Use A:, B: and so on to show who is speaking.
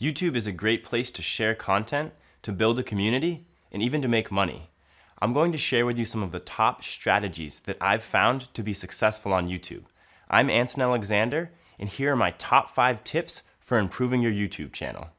A: YouTube is a great place to share content, to build a community, and even to make money. I'm going to share with you some of the top strategies that I've found to be successful on YouTube. I'm Anson Alexander, and here are my top five tips for improving your YouTube channel.